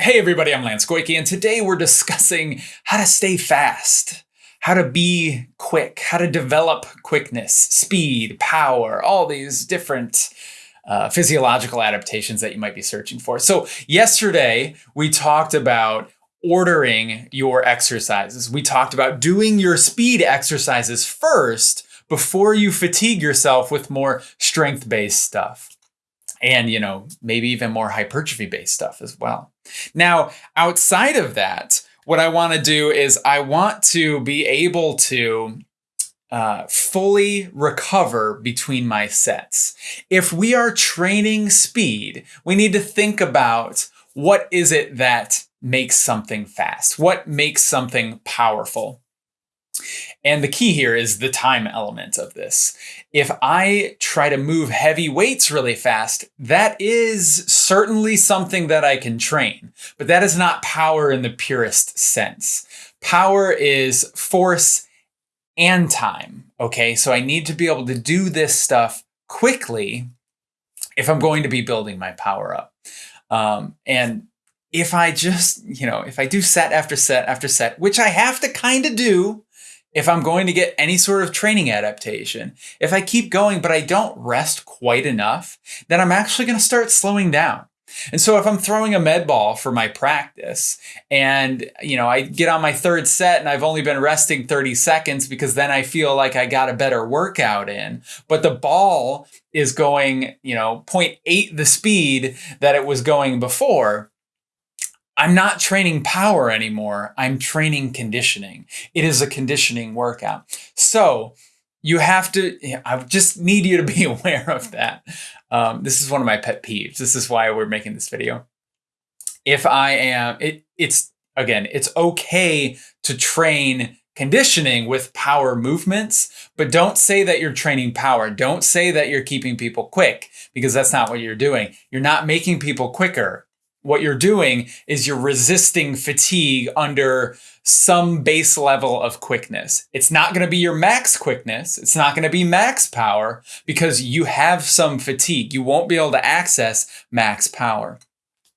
Hey everybody, I'm Lance Goyke, and today we're discussing how to stay fast, how to be quick, how to develop quickness, speed, power, all these different uh, physiological adaptations that you might be searching for. So yesterday we talked about ordering your exercises. We talked about doing your speed exercises first before you fatigue yourself with more strength-based stuff and you know maybe even more hypertrophy based stuff as well. Now, outside of that, what I want to do is I want to be able to uh, fully recover between my sets. If we are training speed, we need to think about what is it that makes something fast? What makes something powerful? And the key here is the time element of this. If I try to move heavy weights really fast, that is certainly something that I can train, but that is not power in the purest sense. Power is force and time, okay? So I need to be able to do this stuff quickly if I'm going to be building my power up. Um, and if I just, you know, if I do set after set after set, which I have to kind of do if I'm going to get any sort of training adaptation, if I keep going but I don't rest quite enough, then I'm actually going to start slowing down. And so if I'm throwing a med ball for my practice and, you know, I get on my third set and I've only been resting 30 seconds because then I feel like I got a better workout in, but the ball is going, you know, 0.8 the speed that it was going before, I'm not training power anymore. I'm training conditioning. It is a conditioning workout. So you have to, I just need you to be aware of that. Um, this is one of my pet peeves. This is why we're making this video. If I am, it, it's, again, it's okay to train conditioning with power movements, but don't say that you're training power. Don't say that you're keeping people quick because that's not what you're doing. You're not making people quicker what you're doing is you're resisting fatigue under some base level of quickness. It's not going to be your max quickness. It's not going to be max power because you have some fatigue. You won't be able to access max power.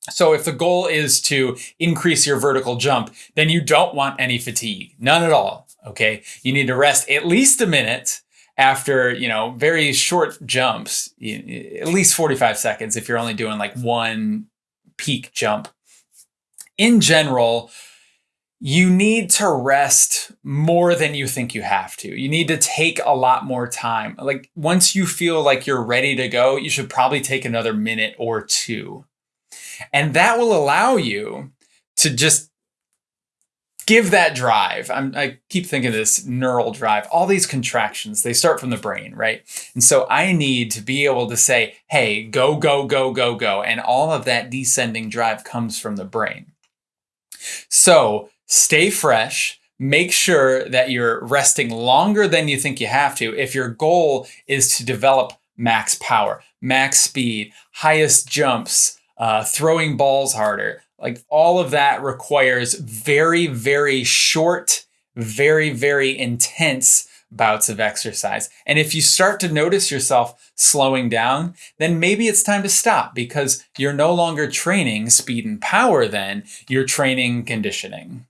So if the goal is to increase your vertical jump, then you don't want any fatigue, none at all. Okay. You need to rest at least a minute after, you know, very short jumps, at least 45 seconds if you're only doing like one peak jump. In general, you need to rest more than you think you have to. You need to take a lot more time. Like once you feel like you're ready to go, you should probably take another minute or two. And that will allow you to just give that drive. I'm, i keep thinking this neural drive, all these contractions, they start from the brain, right? And so I need to be able to say, hey, go, go, go, go, go. And all of that descending drive comes from the brain. So stay fresh. Make sure that you're resting longer than you think you have to if your goal is to develop max power, max speed, highest jumps, uh, throwing balls harder, like all of that requires very, very short, very, very intense bouts of exercise. And if you start to notice yourself slowing down, then maybe it's time to stop because you're no longer training speed and power then, you're training conditioning.